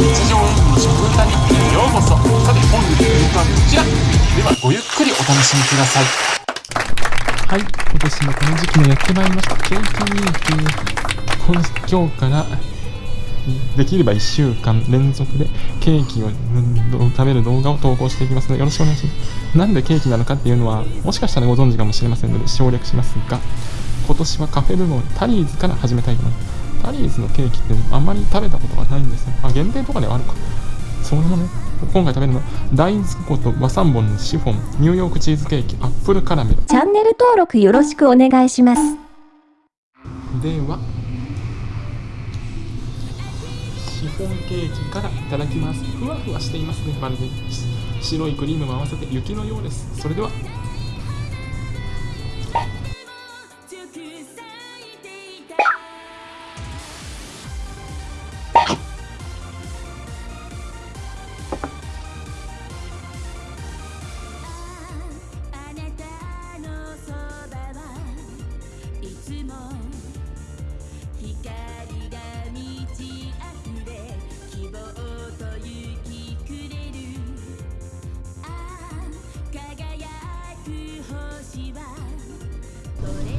日常演舞の食文化日記へようこそ。さて本日の演はこちら。ではごゆっくりお楽しみください。はい。今年もこの時期もやってまいりましたケーキミー今日からできれば1週間連続でケーキを食べる動画を投稿していきますのでよろしくお願いします。なんでケーキなのかっていうのはもしかしたらご存知かもしれませんので省略しますが今年はカフェ部門タリーズから始めたいと思います。タリーズのケーキってあんまり食べたことがないんですよ。あ、限定とかではあるか。それもね、今回食べるのは大豆粉と和三本のシフォン、ニューヨークチーズケーキ、アップルカラメル。チャンネル登録よろしくお願いします。では、シフォンケーキからいただきます。ふわふわしていますね、まるで。白いクリームも合わせて雪のようです。それでは、光が満ち溢れ希望と雪くれるああ輝く星はそれ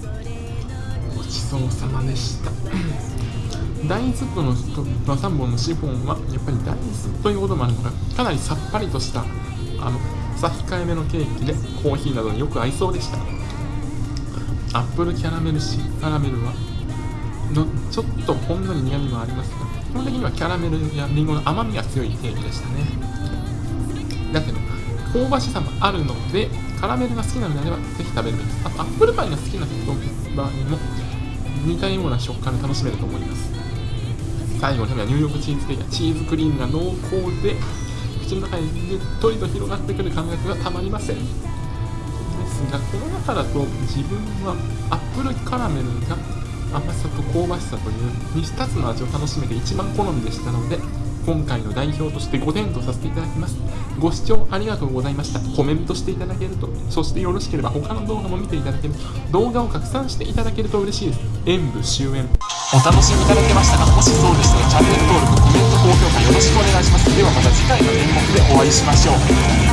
ぞれのごちそうさまでした。大豆との3本のシフォンはやっぱり大豆ということもあるのかかなりさっぱりとしたあのさ控えめのケーキでコーヒーなどによく合いそうでした。アップルキャラメルシカラメルはのちょっとほんのり苦みもありますが基本的にはキャラメルやリンゴの甘みが強いケーキでしたね。だけど香ばしさもあるのでカラメルが好きなのであればぜひ食べるべき。ですあとアップルパイが好きな人場合も似たような食感で楽しめると思います。最後にはニューヨークチーズケーキはチーズクリームが濃厚で口の中にゆっとりと広がってくる感覚がたまりません。ですがこの中だと自分はアップルカラメルが甘さと香ばしさという2つの味を楽しめて一番好みでしたので今回の代表として5点とさせていただきます。ご視聴ありがとうございました。コメントしていただけるとそしてよろしければ他の動画も見ていただける動画を拡散していただけると嬉しいです。演舞終演。お楽しみいただけましたかもしそうでしたらチャンネル登録コメント高評価よろしくお願いします。ではまた次回の演目でお会いしましょう。